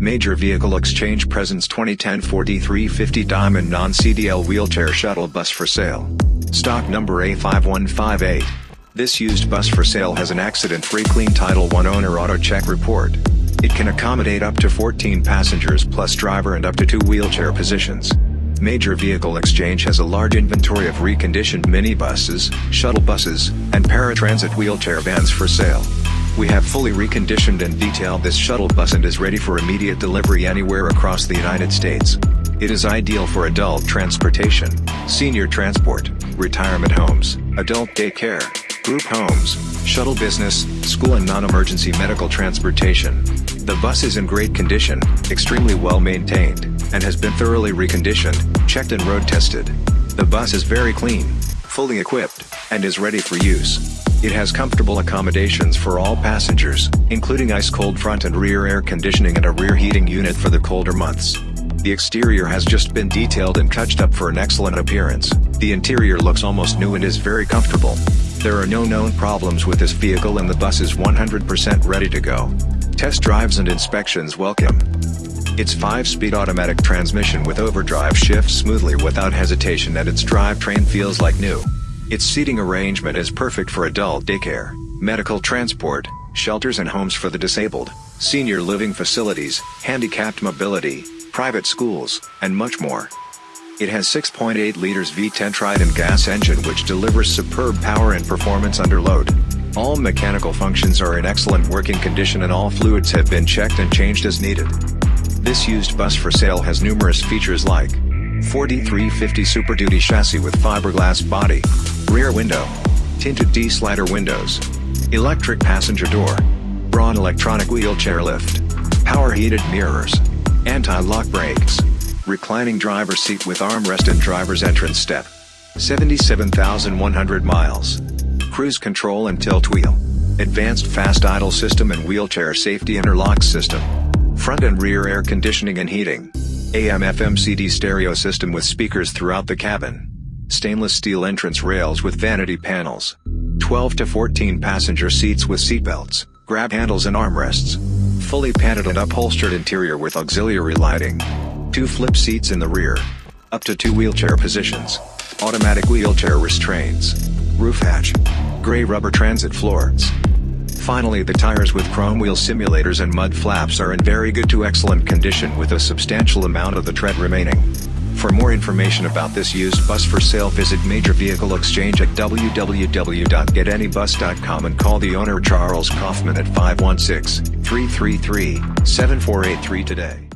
Major Vehicle Exchange presents 2010 Ford E350 Diamond Non-CDL Wheelchair Shuttle Bus for sale. Stock number A5158. This used bus for sale has an accident-free clean Title I owner auto check report. It can accommodate up to 14 passengers plus driver and up to two wheelchair positions. Major Vehicle Exchange has a large inventory of reconditioned minibuses, shuttle buses, and paratransit wheelchair vans for sale. We have fully reconditioned and detailed this shuttle bus and is ready for immediate delivery anywhere across the United States. It is ideal for adult transportation, senior transport, retirement homes, adult daycare, group homes, shuttle business, school and non-emergency medical transportation. The bus is in great condition, extremely well maintained, and has been thoroughly reconditioned, checked and road tested. The bus is very clean, fully equipped, and is ready for use. It has comfortable accommodations for all passengers, including ice-cold front and rear air conditioning and a rear heating unit for the colder months. The exterior has just been detailed and touched up for an excellent appearance. The interior looks almost new and is very comfortable. There are no known problems with this vehicle and the bus is 100% ready to go. Test drives and inspections welcome. Its 5-speed automatic transmission with overdrive shifts smoothly without hesitation and its drivetrain feels like new. Its seating arrangement is perfect for adult daycare, medical transport, shelters and homes for the disabled, senior living facilities, handicapped mobility, private schools, and much more. It has 6.8 liters V10 Triton gas engine which delivers superb power and performance under load. All mechanical functions are in excellent working condition and all fluids have been checked and changed as needed. This used bus for sale has numerous features like Ford E350 Super Duty chassis with fiberglass body, rear window, tinted D-slider windows, electric passenger door, Braun electronic wheelchair lift, power heated mirrors, anti-lock brakes, reclining driver seat with armrest and driver's entrance step, 77,100 miles, cruise control and tilt wheel, advanced fast idle system and wheelchair safety interlock system, front and rear air conditioning and heating, AM FM CD stereo system with speakers throughout the cabin stainless steel entrance rails with vanity panels, 12 to 14 passenger seats with seatbelts, grab handles and armrests, fully padded and upholstered interior with auxiliary lighting, two flip seats in the rear, up to two wheelchair positions, automatic wheelchair restraints, roof hatch, gray rubber transit floors. Finally the tires with chrome wheel simulators and mud flaps are in very good to excellent condition with a substantial amount of the tread remaining. For more information about this used bus for sale visit Major Vehicle Exchange at www.getanybus.com and call the owner Charles Kaufman at 516-333-7483 today.